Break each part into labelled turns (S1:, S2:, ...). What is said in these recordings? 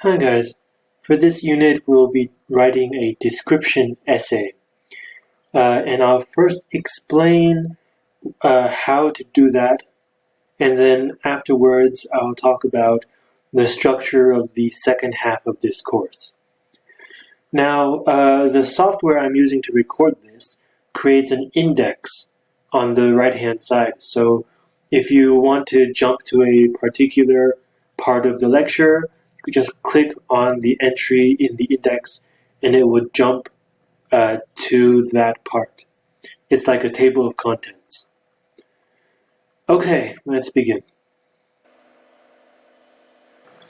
S1: Hi guys, for this unit we'll be writing a description essay. Uh, and I'll first explain uh, how to do that and then afterwards I'll talk about the structure of the second half of this course. Now uh, the software I'm using to record this creates an index on the right hand side so if you want to jump to a particular part of the lecture just click on the entry in the index and it would jump uh, to that part. It's like a table of contents. Okay, let's begin.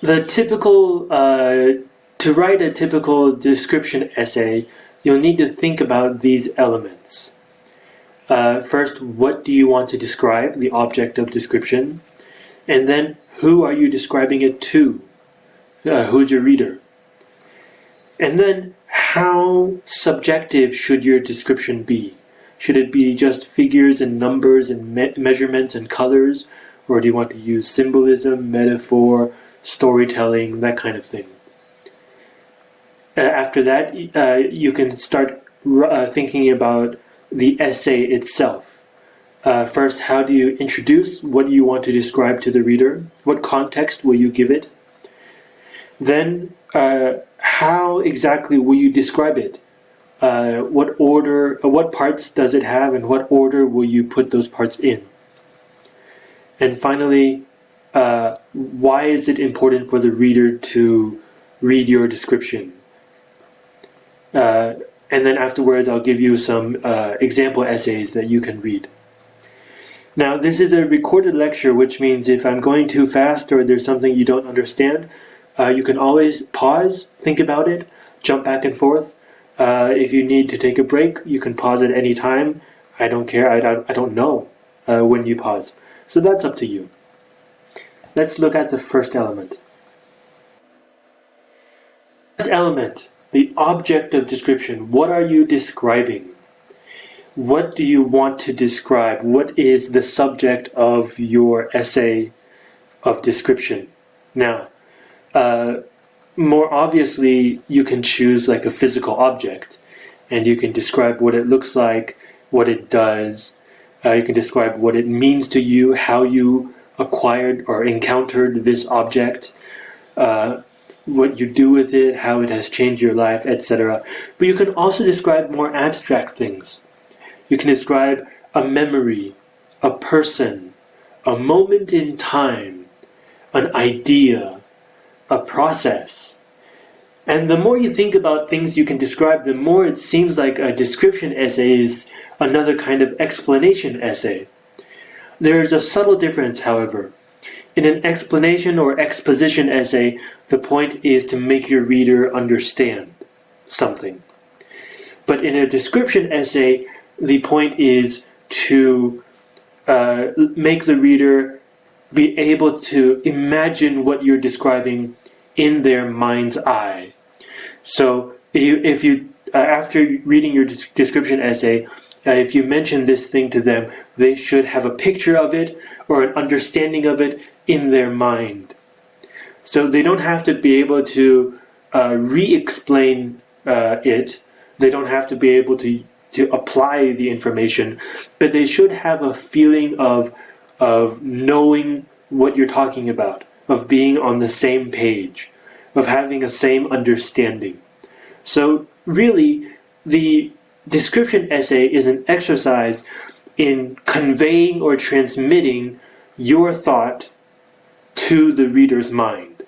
S1: The typical, uh, to write a typical description essay, you'll need to think about these elements. Uh, first, what do you want to describe, the object of description? And then, who are you describing it to? Uh, who's your reader? And then how subjective should your description be? Should it be just figures and numbers and me measurements and colors? Or do you want to use symbolism, metaphor, storytelling, that kind of thing? Uh, after that, uh, you can start uh, thinking about the essay itself. Uh, first, how do you introduce what you want to describe to the reader? What context will you give it? Then, uh, how exactly will you describe it? Uh, what order, uh, what parts does it have, and what order will you put those parts in? And finally, uh, why is it important for the reader to read your description? Uh, and then afterwards, I'll give you some uh, example essays that you can read. Now, this is a recorded lecture, which means if I'm going too fast or there's something you don't understand, uh, you can always pause, think about it, jump back and forth. Uh, if you need to take a break, you can pause at any time. I don't care, I, I, I don't know uh, when you pause. So that's up to you. Let's look at the first element. First element, the object of description. What are you describing? What do you want to describe? What is the subject of your essay of description? Now, uh, more obviously, you can choose like a physical object and you can describe what it looks like, what it does. Uh, you can describe what it means to you, how you acquired or encountered this object, uh, what you do with it, how it has changed your life, etc. But you can also describe more abstract things. You can describe a memory, a person, a moment in time, an idea, a process. And the more you think about things you can describe, the more it seems like a description essay is another kind of explanation essay. There is a subtle difference, however. In an explanation or exposition essay, the point is to make your reader understand something. But in a description essay, the point is to uh, make the reader be able to imagine what you're describing in their mind's eye. So if you, if you uh, after reading your description essay, uh, if you mention this thing to them, they should have a picture of it or an understanding of it in their mind. So they don't have to be able to uh, re-explain uh, it. They don't have to be able to to apply the information, but they should have a feeling of of knowing what you're talking about, of being on the same page, of having a same understanding. So really, the description essay is an exercise in conveying or transmitting your thought to the reader's mind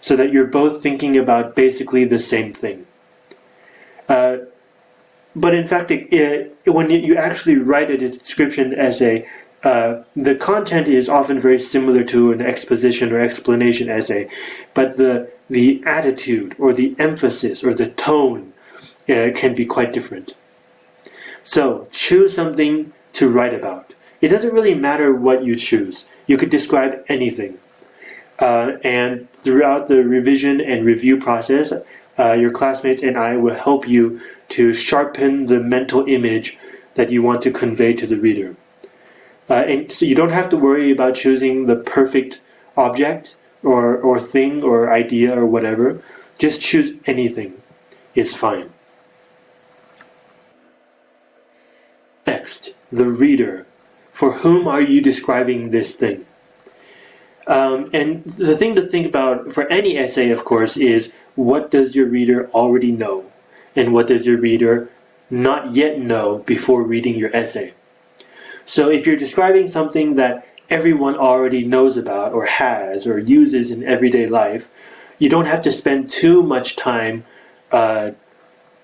S1: so that you're both thinking about basically the same thing. Uh, but in fact, it, it, when you actually write a description essay, uh, the content is often very similar to an exposition or explanation essay, but the the attitude or the emphasis or the tone uh, can be quite different. So choose something to write about. It doesn't really matter what you choose. You could describe anything. Uh, and throughout the revision and review process, uh, your classmates and I will help you to sharpen the mental image that you want to convey to the reader. Uh, and so you don't have to worry about choosing the perfect object or, or thing or idea or whatever. Just choose anything. It's fine. Next, the reader. For whom are you describing this thing? Um, and the thing to think about for any essay, of course, is what does your reader already know? And what does your reader not yet know before reading your essay? So if you're describing something that everyone already knows about or has or uses in everyday life, you don't have to spend too much time uh,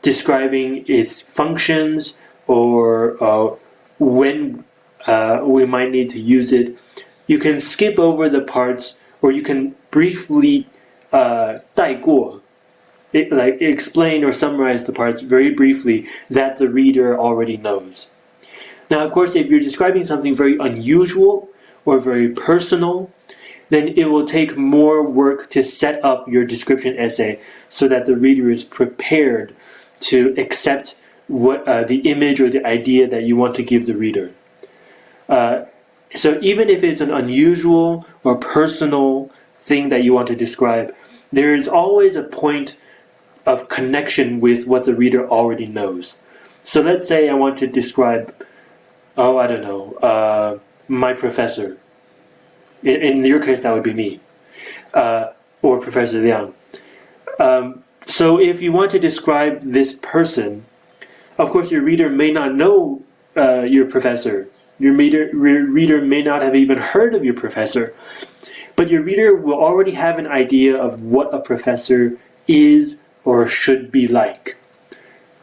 S1: describing its functions or uh, when uh, we might need to use it. You can skip over the parts or you can briefly uh, it, like explain or summarize the parts very briefly that the reader already knows. Now, of course, if you're describing something very unusual or very personal, then it will take more work to set up your description essay so that the reader is prepared to accept what uh, the image or the idea that you want to give the reader. Uh, so even if it's an unusual or personal thing that you want to describe, there is always a point of connection with what the reader already knows. So let's say I want to describe, oh, I don't know, uh, my professor. In, in, your case, that would be me, uh, or Professor Liang. Um, so if you want to describe this person, of course, your reader may not know uh, your professor. Your reader, re reader may not have even heard of your professor. But your reader will already have an idea of what a professor is or should be like.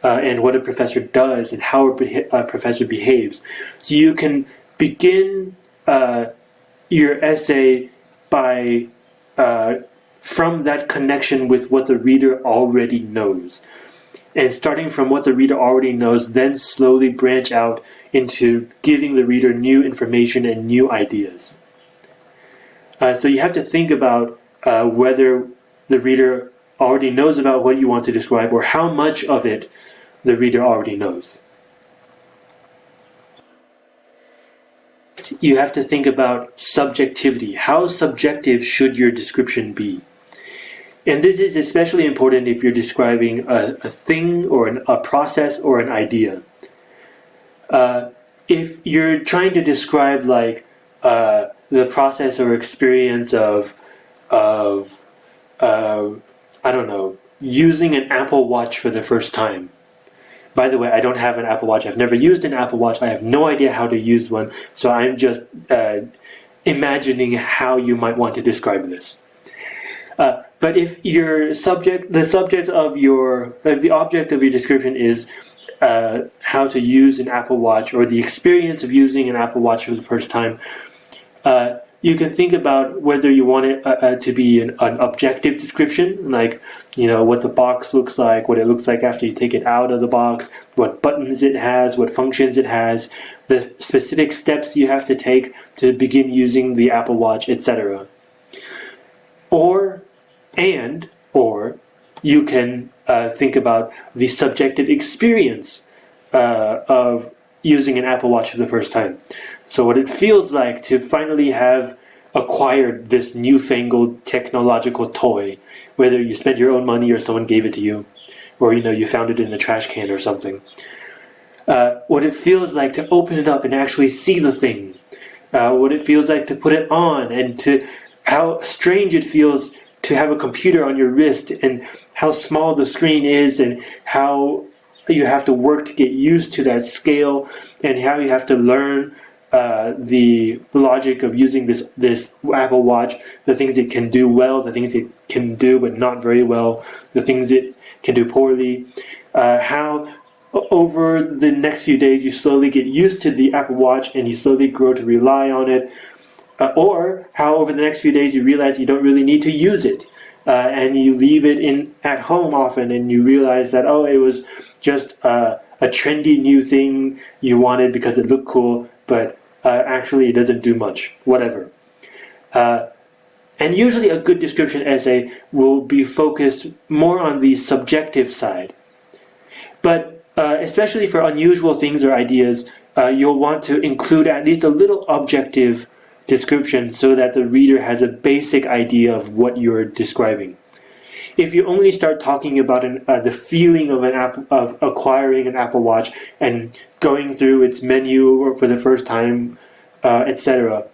S1: Uh, and what a professor does and how a, a, professor behaves. So you can begin uh, your essay by uh, from that connection with what the reader already knows. And starting from what the reader already knows, then slowly branch out into giving the reader new information and new ideas. Uh, so you have to think about uh, whether the reader already knows about what you want to describe or how much of it the reader already knows. You have to think about subjectivity. How subjective should your description be? And this is especially important if you're describing a, a thing or an, a process or an idea. Uh, if you're trying to describe like uh, the process or experience of of uh, I don't know, using an Apple Watch for the first time. By the way, I don't have an Apple Watch. I've never used an Apple Watch. I have no idea how to use one. So I'm just uh, imagining how you might want to describe this. Uh, but if your subject, the subject of your, the object of your description is uh, how to use an Apple Watch or the experience of using an Apple Watch for the first time, uh, you can think about whether you want it uh, uh, to be an, an, objective description, like you know what the box looks like, what it looks like after you take it out of the box, what buttons it has, what functions it has, the specific steps you have to take to begin using the Apple Watch, etc. Or, and, or, you can uh, think about the subjective experience uh, of using an Apple Watch for the first time. So what it feels like to finally have acquired this newfangled technological toy, whether you spent your own money or someone gave it to you, or you know you found it in a trash can or something. Uh, what it feels like to open it up and actually see the thing. Uh, what it feels like to put it on and to how strange it feels to have a computer on your wrist and how small the screen is and how you have to work to get used to that scale and how you have to learn uh, the logic of using this this Apple Watch, the things it can do well, the things it can do but not very well, the things it can do poorly, uh, how over the next few days you slowly get used to the Apple Watch and you slowly grow to rely on it, uh, or how over the next few days you realize you don't really need to use it. Uh, and you leave it in at home often, and you realize that oh, it was just uh, a trendy new thing you wanted because it looked cool, but uh, actually it doesn't do much, whatever. Uh, and usually a good description essay will be focused more on the subjective side. But uh, especially for unusual things or ideas, uh, you'll want to include at least a little objective description so that the reader has a basic idea of what you're describing. If you only start talking about an, uh, the feeling of an app, of acquiring an Apple Watch and going through its menu for the first time, uh, etc.,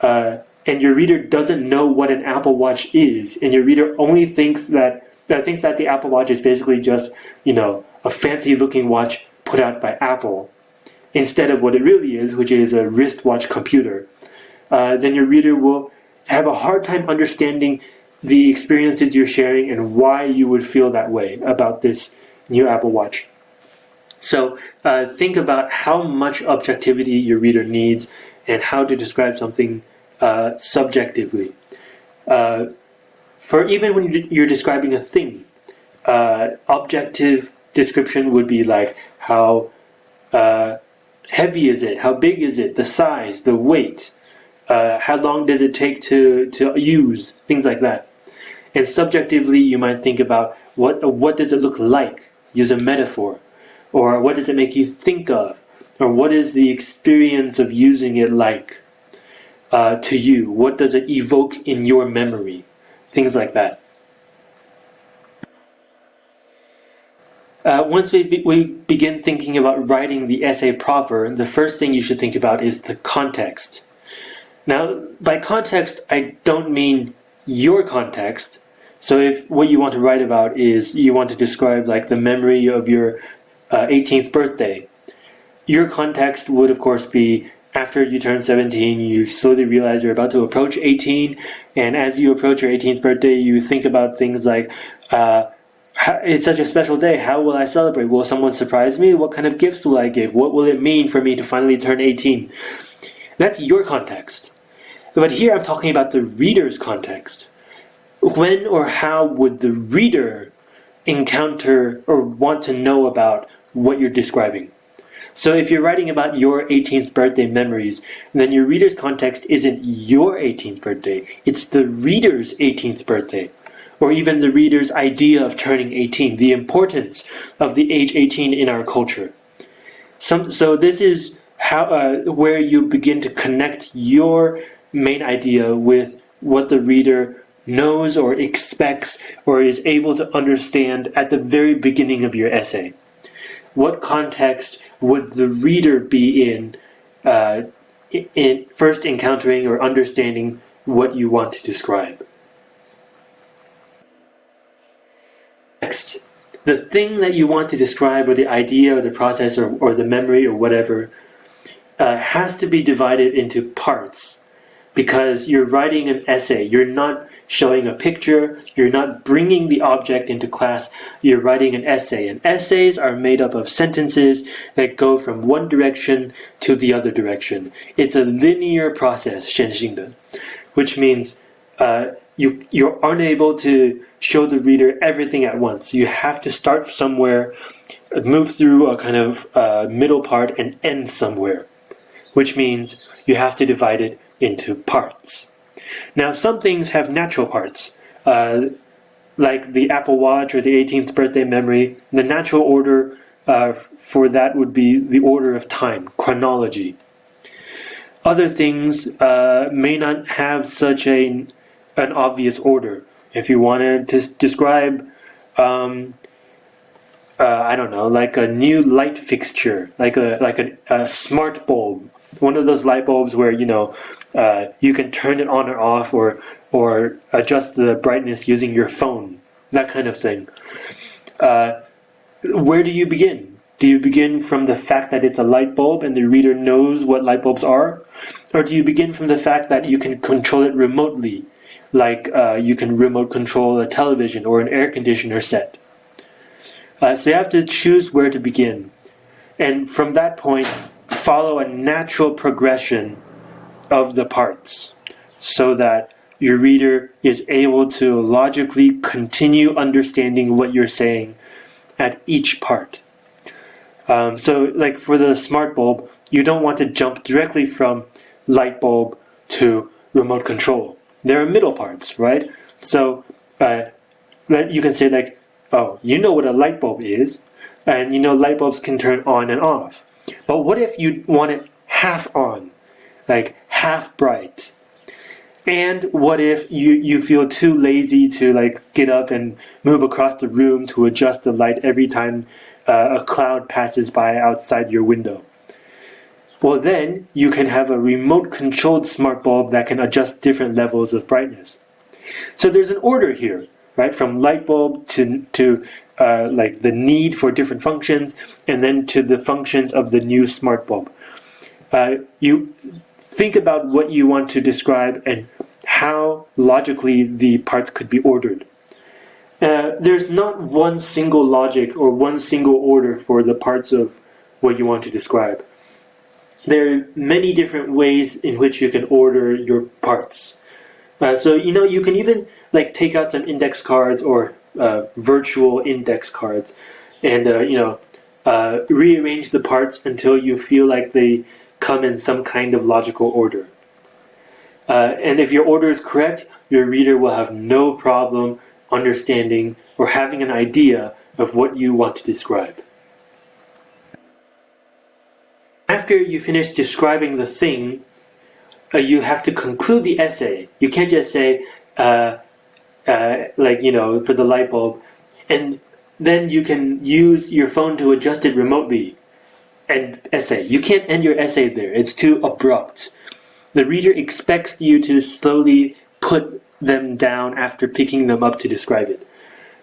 S1: uh, and your reader doesn't know what an Apple Watch is, and your reader only thinks that uh, thinks that the Apple Watch is basically just you know a fancy looking watch put out by Apple, instead of what it really is, which is a wristwatch computer, uh, then your reader will have a hard time understanding the experiences you're sharing and why you would feel that way about this new Apple Watch. So uh, think about how much objectivity your reader needs and how to describe something uh, subjectively. Uh, for even when you're describing a thing, uh, objective description would be like how uh, heavy is it, how big is it, the size, the weight, uh, how long does it take to, to use, things like that. And subjectively, you might think about what, what does it look like, use a metaphor, or what does it make you think of, or what is the experience of using it like uh, to you, what does it evoke in your memory, things like that. Uh, once we, be, we begin thinking about writing the essay proper, the first thing you should think about is the context. Now, by context, I don't mean your context. So if what you want to write about is you want to describe like the memory of your uh, 18th birthday, your context would of course be after you turn 17, you slowly realize you're about to approach 18, and as you approach your 18th birthday, you think about things like, uh, it's such a special day. How will I celebrate? Will someone surprise me? What kind of gifts will I give? What will it mean for me to finally turn 18? That's your context. But here I'm talking about the reader's context. When or how would the reader encounter or want to know about what you're describing? So if you're writing about your 18th birthday memories, then your reader's context isn't your 18th birthday, it's the reader's 18th birthday or even the reader's idea of turning 18, the importance of the age 18 in our culture. Some, so this is how uh, where you begin to connect your main idea with what the reader knows or expects or is able to understand at the very beginning of your essay. What context would the reader be in, uh, in first encountering or understanding what you want to describe? Next, the thing that you want to describe, or the idea, or the process, or, or the memory, or whatever, uh, has to be divided into parts because you're writing an essay. You're not showing a picture. You're not bringing the object into class. You're writing an essay. And essays are made up of sentences that go from one direction to the other direction. It's a linear process, 线性的, which means uh, you, you're unable to show the reader everything at once. You have to start somewhere, move through a kind of uh, middle part, and end somewhere, which means you have to divide it into parts. Now, some things have natural parts, uh, like the Apple Watch or the 18th birthday memory. The natural order uh, for that would be the order of time, chronology. Other things uh, may not have such a, an obvious order if you wanted to describe, um, uh, I don't know, like a new light fixture, like a like a, a, smart bulb, one of those light bulbs where you know uh, you can turn it on or off, or or adjust the brightness using your phone, that kind of thing. Uh, where do you begin? Do you begin from the fact that it's a light bulb and the reader knows what light bulbs are? Or do you begin from the fact that you can control it remotely like uh, you can remote control a television or an air conditioner set. Uh, so you have to choose where to begin. And from that point, follow a natural progression of the parts so that your reader is able to logically continue understanding what you're saying at each part. Um, so like for the smart bulb, you don't want to jump directly from light bulb to remote control there are middle parts, right? So uh, you can say like, oh, you know what a light bulb is, and you know light bulbs can turn on and off. But what if you want it half on, like half bright? And what if you, you feel too lazy to like get up and move across the room to adjust the light every time uh, a cloud passes by outside your window? Well then, you can have a remote controlled smart bulb that can adjust different levels of brightness. So there's an order here, right? From light bulb to, to uh, like the need for different functions, and then to the functions of the new smart bulb. Uh, you think about what you want to describe and how logically the parts could be ordered. Uh, there's not one single logic or one single order for the parts of what you want to describe. There are many different ways in which you can order your parts. Uh, so you know you can even like take out some index cards or uh, virtual index cards, and uh, you know uh, rearrange the parts until you feel like they come in some kind of logical order. Uh, and if your order is correct, your reader will have no problem understanding or having an idea of what you want to describe. After you finish describing the thing, uh, you have to conclude the essay. You can't just say, uh, uh, like, you know, for the light bulb, and then you can use your phone to adjust it remotely and essay. You can't end your essay there. It's too abrupt. The reader expects you to slowly put them down after picking them up to describe it,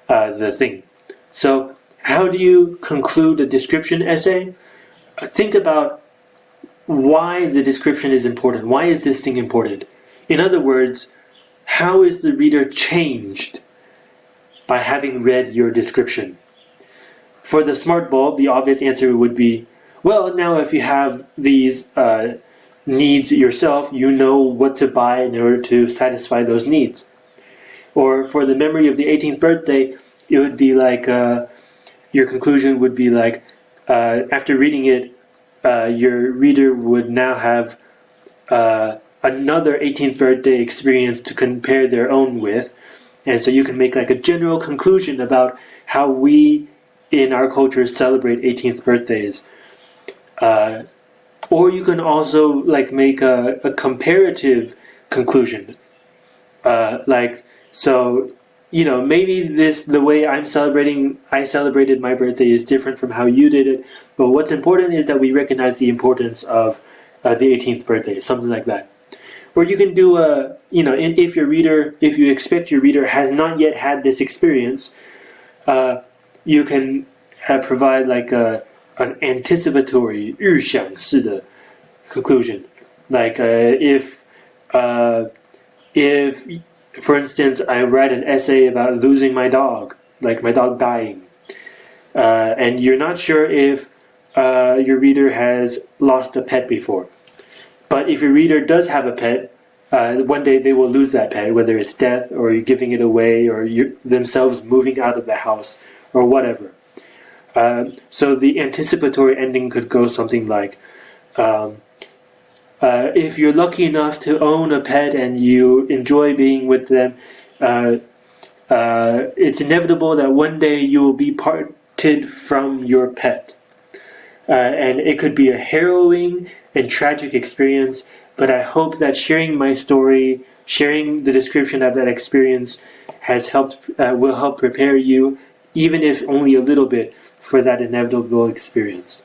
S1: uh, the thing. So how do you conclude a description essay? Uh, think about why the description is important. Why is this thing important? In other words, how is the reader changed by having read your description? For the smart bulb, the obvious answer would be well, now if you have these uh, needs yourself, you know what to buy in order to satisfy those needs. Or for the memory of the 18th birthday, it would be like, uh, your conclusion would be like, uh, after reading it, uh, your reader would now have uh, another 18th birthday experience to compare their own with. And so you can make like a general conclusion about how we in our culture celebrate 18th birthdays uh, or you can also like make a, a comparative conclusion. Uh, like so, you know, maybe this the way I'm celebrating I celebrated my birthday is different from how you did it. But what's important is that we recognize the importance of uh, the 18th birthday, something like that. Or you can do a, you know, if your reader, if you expect your reader has not yet had this experience, uh, you can uh, provide like a an anticipatory 预想式的 conclusion. Like uh, if uh, if for instance I write an essay about losing my dog, like my dog dying, uh, and you're not sure if uh, your reader has lost a pet before. But if your reader does have a pet, uh, one day they will lose that pet, whether it's death or you're giving it away or you themselves moving out of the house or whatever. Um, so the anticipatory ending could go something like, um, uh, if you're lucky enough to own a pet and you enjoy being with them, uh, uh, it's inevitable that one day you will be parted from your pet. Uh, and it could be a harrowing and tragic experience, but I hope that sharing my story, sharing the description of that experience has helped, uh, will help prepare you, even if only a little bit, for that inevitable experience.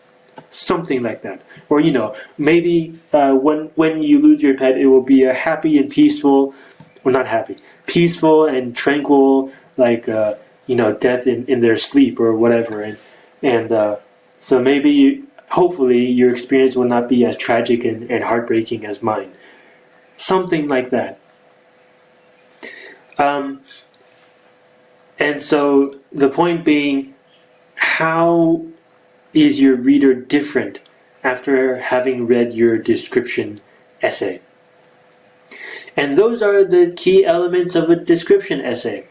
S1: Something like that. Or, you know, maybe uh, when, when you lose your pet, it will be a happy and peaceful, well, not happy, peaceful and tranquil, like, uh, you know, death in, in their sleep or whatever. And, and uh, so maybe, you, hopefully, your experience will not be as tragic and, and heartbreaking as mine. Something like that. Um, and so the point being, how is your reader different after having read your description essay? And those are the key elements of a description essay.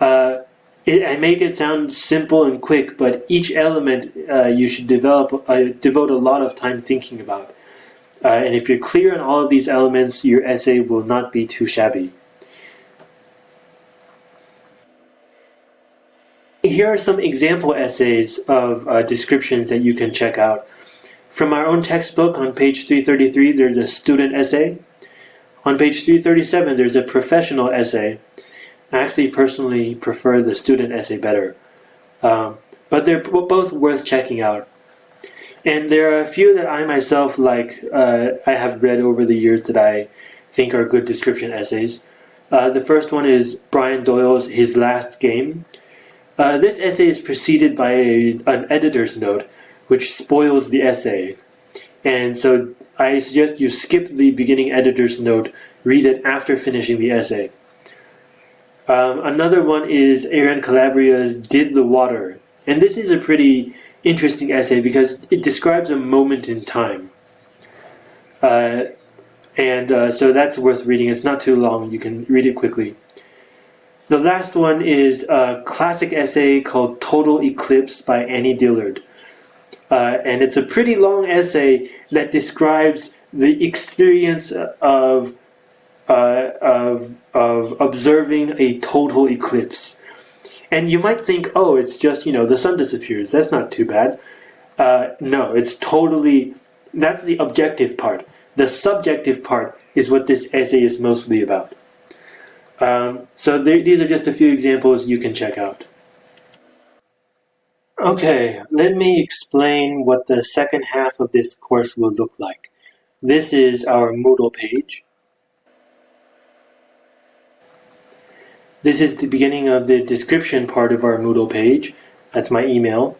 S1: Uh, it, I make it sound simple and quick, but each element uh, you should develop, uh, devote a lot of time thinking about. Uh, and if you're clear on all of these elements, your essay will not be too shabby. Here are some example essays of uh, descriptions that you can check out. from our own textbook on page 333, there's a student essay. On page 337, there's a professional essay. I actually personally prefer the student essay better. Um, but they're both worth checking out. And there are a few that I myself like, uh, I have read over the years that I think are good description essays. Uh, the first one is Brian Doyle's His Last Game. Uh, this essay is preceded by a, an editor's note, which spoils the essay. And so I suggest you skip the beginning editor's note, read it after finishing the essay. Um, another one is Aaron Calabria's Did the Water. And this is a pretty interesting essay because it describes a moment in time. Uh, and uh, so that's worth reading. It's not too long, you can read it quickly. The last one is a classic essay called Total Eclipse by Annie Dillard. Uh, and it's a pretty long essay that describes the experience of, uh, of, of observing a total eclipse. And you might think, oh, it's just, you know, the sun disappears. That's not too bad. Uh, no, it's totally, that's the objective part. The subjective part is what this essay is mostly about. Um, so there, these are just a few examples you can check out. Okay, let me explain what the second half of this course will look like. This is our Moodle page. This is the beginning of the description part of our Moodle page. That's my email.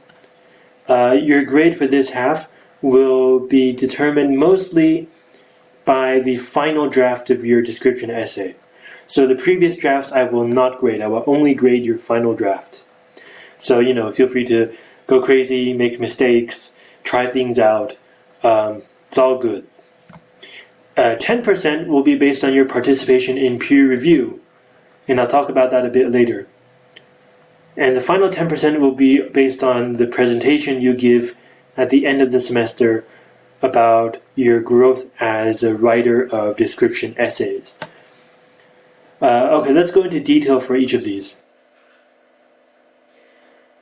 S1: Uh, your grade for this half will be determined mostly by the final draft of your description essay. So the previous drafts I will not grade. I will only grade your final draft. So, you know, feel free to go crazy, make mistakes, try things out. Um, it's all good. 10% uh, will be based on your participation in peer review, and I'll talk about that a bit later. And the final 10% will be based on the presentation you give at the end of the semester about your growth as a writer of description essays. Uh, okay, let's go into detail for each of these.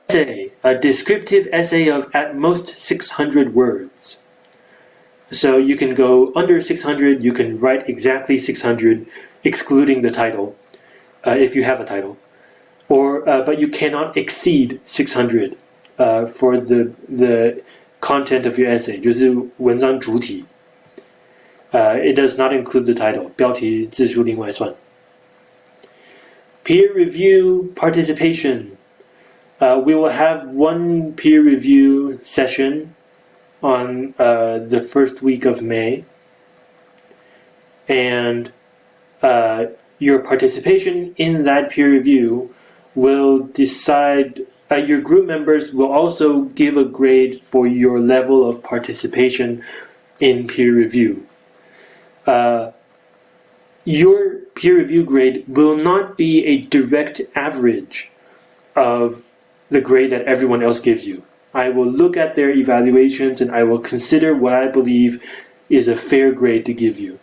S1: Essay, a descriptive essay of at most 600 words. So you can go under 600, you can write exactly 600, excluding the title, uh, if you have a title. Or, uh, but you cannot exceed 600 uh, for the, the content of your essay, 就是文章主体. Uh, it does not include the title, 标题字数另外算. Peer review participation. Uh, we will have one peer review session on uh, the first week of May. And uh, your participation in that peer review will decide uh, your group members will also give a grade for your level of participation in peer review. Uh, your peer review grade will not be a direct average of the grade that everyone else gives you. I will look at their evaluations and I will consider what I believe is a fair grade to give you.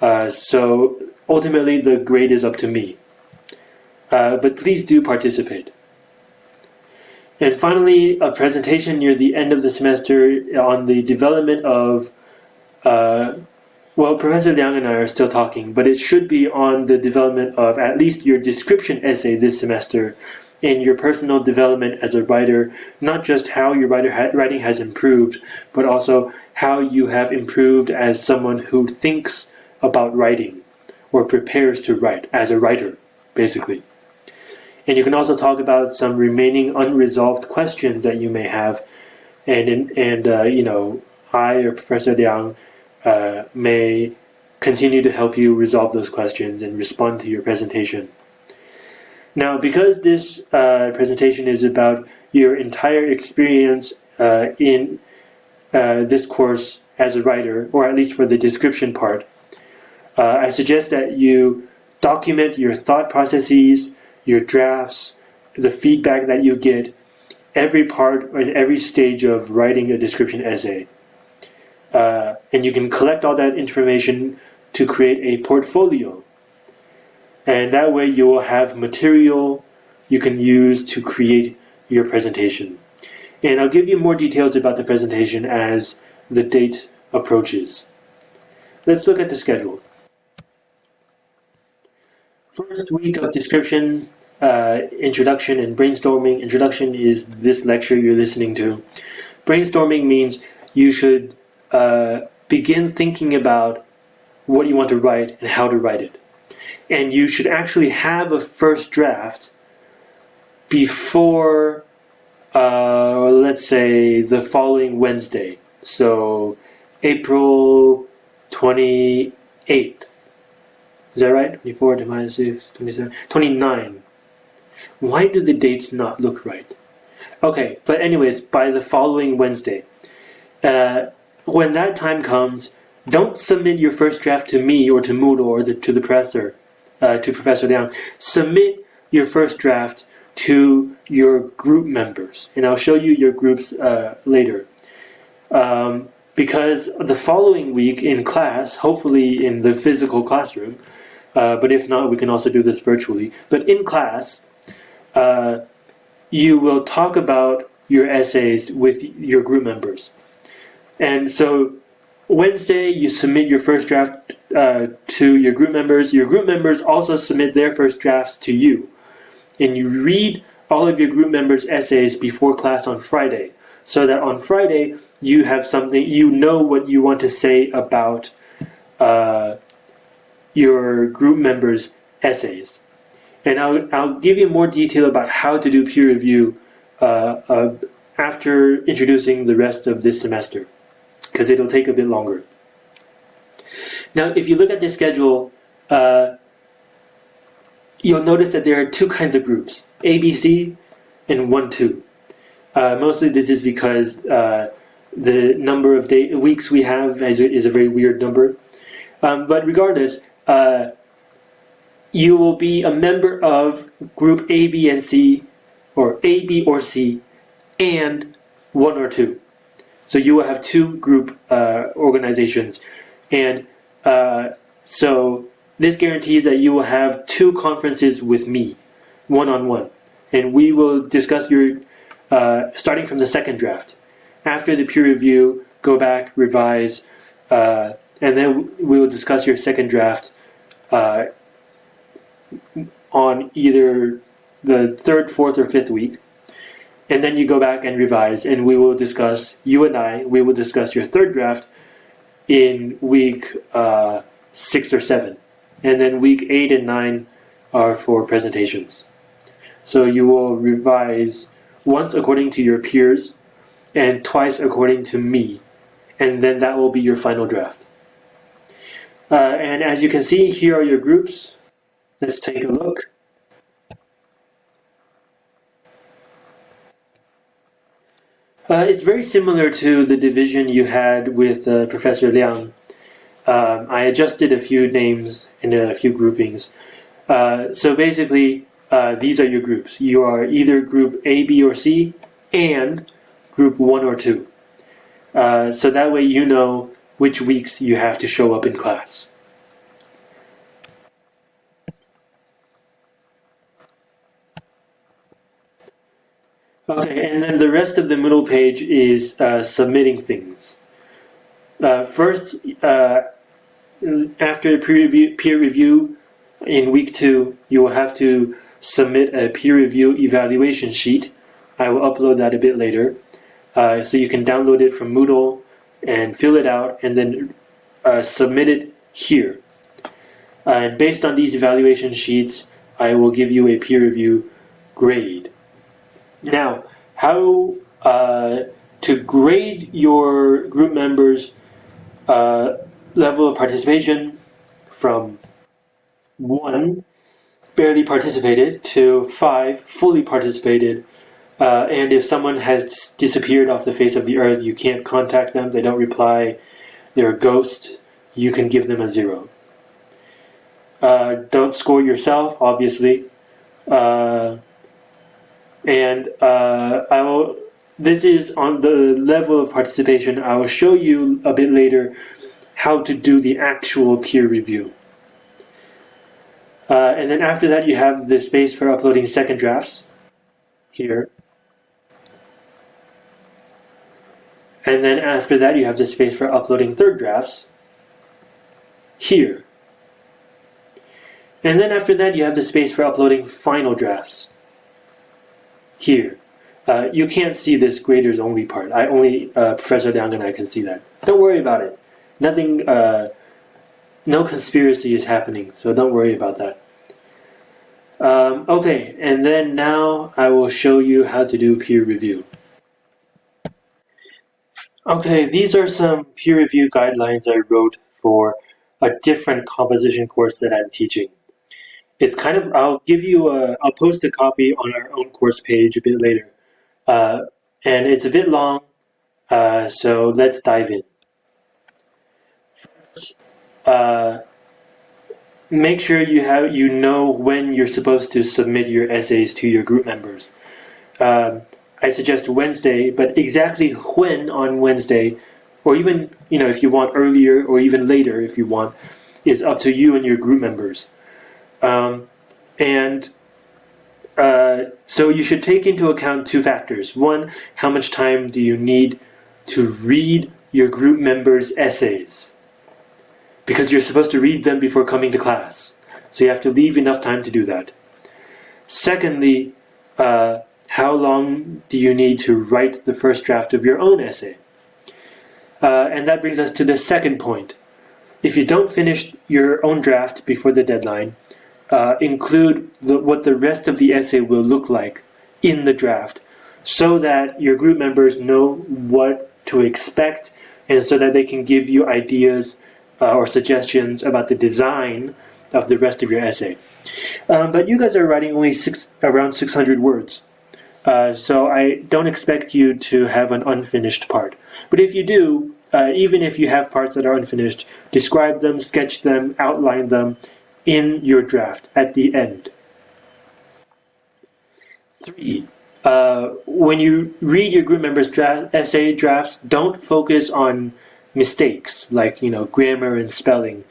S1: Uh, so ultimately the grade is up to me. Uh, but please do participate. And finally, a presentation near the end of the semester on the development of, uh, well, Professor Liang and I are still talking, but it should be on the development of at least your description essay this semester and your personal development as a writer, not just how your writer ha writing has improved, but also how you have improved as someone who thinks about writing or prepares to write as a writer, basically. And you can also talk about some remaining unresolved questions that you may have. And, and uh, you know, I or Professor Liang uh, may continue to help you resolve those questions and respond to your presentation. Now, because this uh, presentation is about your entire experience uh, in uh, this course as a writer, or at least for the description part, uh, I suggest that you document your thought processes, your drafts, the feedback that you get, every part and every stage of writing a description essay. Uh, and you can collect all that information to create a portfolio. And that way you will have material you can use to create your presentation. And I'll give you more details about the presentation as the date approaches. Let's look at the schedule. First week of description, uh, introduction, and brainstorming. Introduction is this lecture you're listening to. Brainstorming means you should uh, begin thinking about what you want to write and how to write it. And you should actually have a first draft before, uh, let's say, the following Wednesday. So, April 28th. Is that right? 24 minus 6, 27, 29. Why do the dates not look right? Okay, but anyways, by the following Wednesday. Uh, when that time comes, don't submit your first draft to me or to Moodle or the, to the professor, uh, to Professor Liang. Submit your first draft to your group members, and I'll show you your groups uh, later. Um, because the following week in class, hopefully in the physical classroom, uh, but if not, we can also do this virtually. But in class, uh, you will talk about your essays with your group members. And so Wednesday, you submit your first draft uh, to your group members. Your group members also submit their first drafts to you. And you read all of your group members' essays before class on Friday, so that on Friday, you have something, you know what you want to say about uh, your group members' essays. And I'll, I'll give you more detail about how to do peer review uh, after introducing the rest of this semester because it'll take a bit longer. Now, if you look at this schedule, uh, you'll notice that there are two kinds of groups, ABC and 1-2. Uh, mostly this is because uh, the number of day, weeks we have is a, is a very weird number. Um, but regardless, uh, you will be a member of group A, B, and C, or A, B, or C, and 1 or 2. So you will have two group uh, organizations. And uh, so this guarantees that you will have two conferences with me, one-on-one. And we will discuss your, uh, starting from the second draft. After the peer review, go back, revise, uh, and then we will discuss your second draft uh, on either the third, fourth, or fifth week and then you go back and revise and we will discuss you and i we will discuss your third draft in week uh, six or seven. And then week eight and nine are for presentations. So you will revise once according to your peers and twice according to me. And then that will be your final draft. Uh, and as you can see here are your groups. Let's take a look Uh, it's very similar to the division you had with uh, Professor Liang. Um, I adjusted a few names and a few groupings. Uh, so basically, uh, these are your groups. You are either group A, B, or C, and group 1 or 2. Uh, so that way you know which weeks you have to show up in class. Okay, and then the rest of the Moodle page is uh, submitting things. Uh, first, uh, after peer review, peer review in week two, you will have to submit a peer review evaluation sheet. I will upload that a bit later. Uh, so you can download it from Moodle and fill it out and then uh, submit it here. and based on these evaluation sheets, I will give you a peer review grade. Now, how uh, to grade your group members' uh, level of participation from one, barely participated, to five, fully participated. Uh, and if someone has disappeared off the face of the earth, you can't contact them, they don't reply, they're a ghost, you can give them a zero. Uh, don't score yourself, obviously. And uh, I will. This is on the level of participation. I will show you a bit later how to do the actual peer review. Uh, and then after that, you have the space for uploading second drafts here. And then after that, you have the space for uploading third drafts here. And then after that, you have the space for uploading final drafts here. Uh, you can't see this graders only part. I only uh, Professor Liang and I can see that. Don't worry about it. Nothing, uh, no conspiracy is happening, so don't worry about that. Um, okay, and then now I will show you how to do peer review. Okay, these are some peer review guidelines I wrote for a different composition course that I'm teaching. It's kind of, I'll give you a, I'll post a copy on our own course page a bit later. Uh, and it's a bit long, uh, so let's dive in. Uh, make sure you have you know when you're supposed to submit your essays to your group members. Um, I suggest Wednesday, but exactly when on Wednesday, or even you know if you want earlier or even later if you want, is up to you and your group members. Um, and uh, so you should take into account two factors. One, how much time do you need to read your group members' essays? Because you're supposed to read them before coming to class. So you have to leave enough time to do that. Secondly, uh, how long do you need to write the first draft of your own essay? Uh, and that brings us to the second point. If you don't finish your own draft before the deadline, uh, include the, what the rest of the essay will look like in the draft so that your group members know what to expect and so that they can give you ideas uh, or suggestions about the design of the rest of your essay. Um, but you guys are writing only six, around 600 words. Uh, so I don't expect you to have an unfinished part. But if you do, uh, even if you have parts that are unfinished, describe them, sketch them, outline them, in your draft at the end. Three, uh, when you read your group members' draft, essay drafts, don't focus on mistakes like you know grammar and spelling.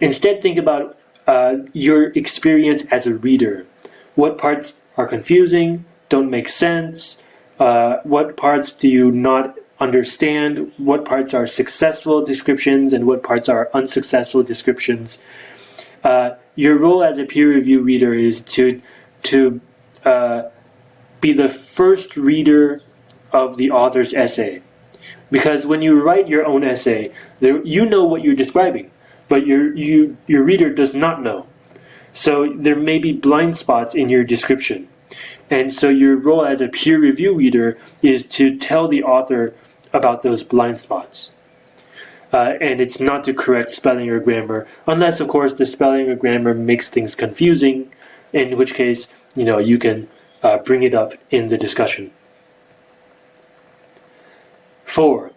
S1: Instead, think about uh, your experience as a reader. What parts are confusing, don't make sense? Uh, what parts do you not understand? What parts are successful descriptions and what parts are unsuccessful descriptions? Uh, your role as a peer review reader is to to uh, be the first reader of the author's essay. Because when you write your own essay, there, you know what you're describing, but your, you, your reader does not know. So there may be blind spots in your description. And so your role as a peer review reader is to tell the author about those blind spots uh, and it's not to correct spelling or grammar, unless of course the spelling or grammar makes things confusing, in which case, you know, you can uh, bring it up in the discussion. Four,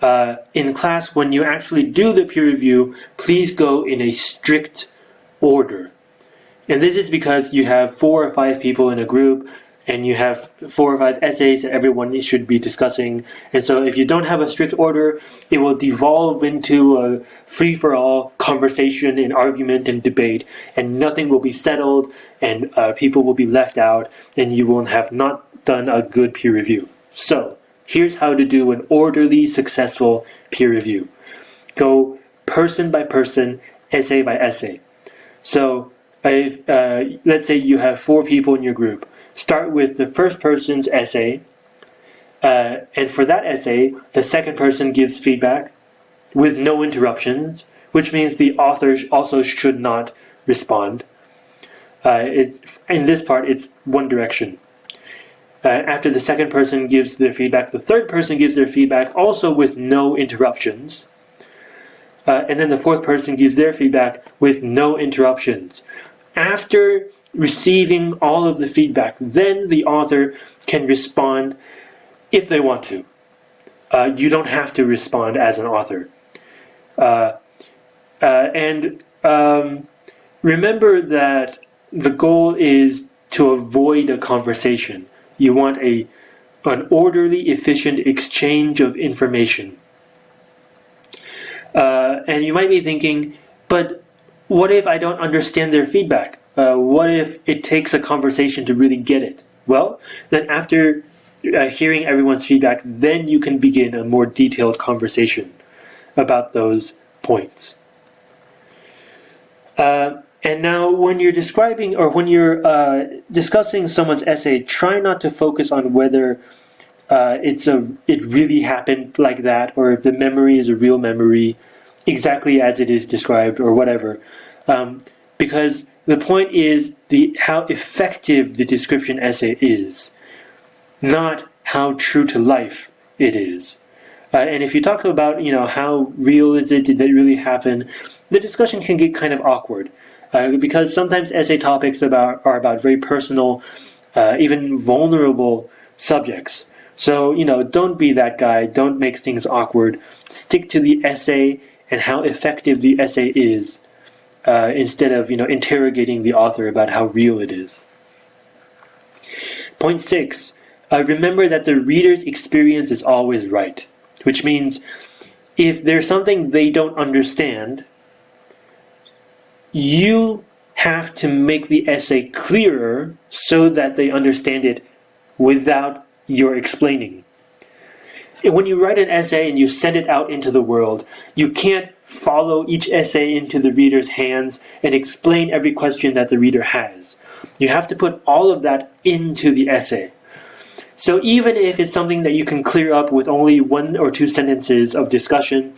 S1: uh, in class, when you actually do the peer review, please go in a strict order. And this is because you have four or five people in a group and you have four or five essays that everyone should be discussing. And so if you don't have a strict order, it will devolve into a free-for-all conversation and argument and debate, and nothing will be settled, and uh, people will be left out, and you will have not done a good peer review. So here's how to do an orderly, successful peer review. Go person by person, essay by essay. So uh, let's say you have four people in your group start with the first person's essay, uh, and for that essay, the second person gives feedback with no interruptions, which means the author also should not respond. Uh, in this part, it's one direction. Uh, after the second person gives their feedback, the third person gives their feedback also with no interruptions. Uh, and then the fourth person gives their feedback with no interruptions. After receiving all of the feedback. Then the author can respond if they want to. Uh, you don't have to respond as an author. Uh, uh, and um, remember that the goal is to avoid a conversation. You want a an orderly, efficient exchange of information. Uh, and you might be thinking, but what if I don't understand their feedback? Uh, what if it takes a conversation to really get it? Well, then after uh, hearing everyone's feedback, then you can begin a more detailed conversation about those points. Uh, and now, when you're describing or when you're uh, discussing someone's essay, try not to focus on whether uh, it's a it really happened like that, or if the memory is a real memory, exactly as it is described, or whatever. Um, because the point is the how effective the description essay is, not how true to life it is. Uh, and if you talk about you know how real is it, did that really happen, the discussion can get kind of awkward. Uh, because sometimes essay topics about are about very personal, uh, even vulnerable subjects. So, you know, don't be that guy. Don't make things awkward. Stick to the essay and how effective the essay is uh, instead of, you know, interrogating the author about how real it is. Point six, uh, remember that the reader's experience is always right, which means if there's something they don't understand, you have to make the essay clearer so that they understand it without you're explaining. When you write an essay and you send it out into the world, you can't follow each essay into the reader's hands and explain every question that the reader has. You have to put all of that into the essay. So even if it's something that you can clear up with only one or two sentences of discussion,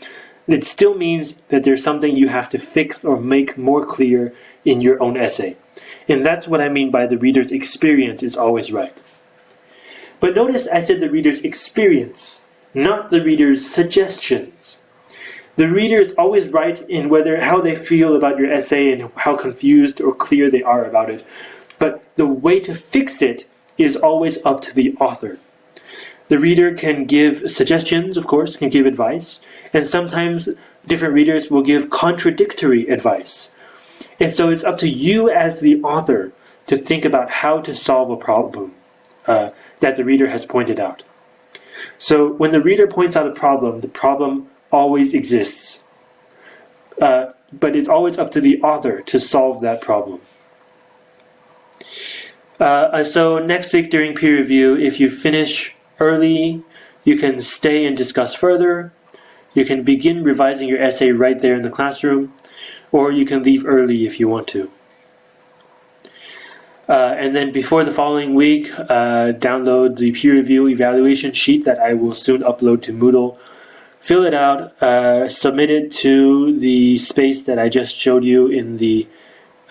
S1: it still means that there's something you have to fix or make more clear in your own essay. And that's what I mean by the reader's experience is always right. But notice I said the reader's experience, not the reader's suggestions. The reader is always right in whether how they feel about your essay and how confused or clear they are about it. But the way to fix it is always up to the author. The reader can give suggestions, of course, can give advice, and sometimes different readers will give contradictory advice. And so it's up to you as the author to think about how to solve a problem. Uh, that the reader has pointed out. So when the reader points out a problem, the problem always exists. Uh, but it's always up to the author to solve that problem. Uh, so next week during peer review, if you finish early, you can stay and discuss further. You can begin revising your essay right there in the classroom, or you can leave early if you want to. Uh, and then before the following week, uh, download the peer review evaluation sheet that I will soon upload to Moodle. Fill it out, uh, submit it to the space that I just showed you in the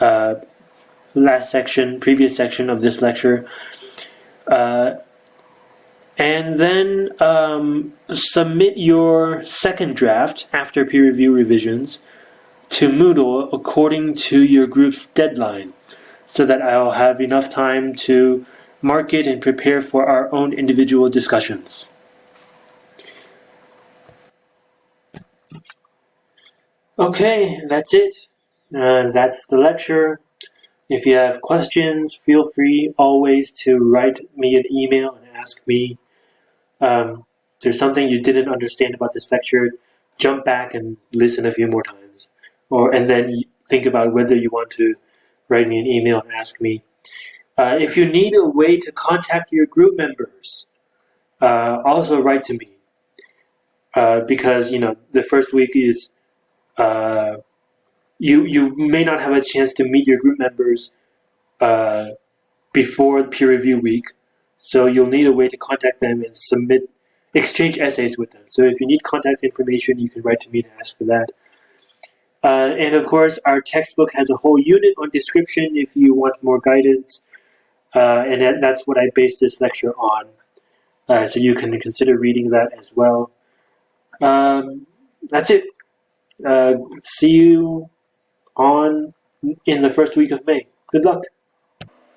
S1: uh, last section, previous section of this lecture. Uh, and then um, submit your second draft after peer review revisions to Moodle according to your group's deadline so that I'll have enough time to mark it and prepare for our own individual discussions. Okay, that's it. Uh, that's the lecture. If you have questions, feel free always to write me an email and ask me. Um, if there's something you didn't understand about this lecture, jump back and listen a few more times, or and then think about whether you want to write me an email and ask me. Uh, if you need a way to contact your group members, uh, also write to me. Uh, because you know the first week is uh, you you may not have a chance to meet your group members uh, before the peer review week, so you'll need a way to contact them and submit exchange essays with them. So if you need contact information, you can write to me to ask for that. Uh, and of course, our textbook has a whole unit on description if you want more guidance. Uh, and that, that's what I based this lecture on. Uh, so you can consider reading that as well. Um, that's it. Uh, see you on in the first week of May. Good luck.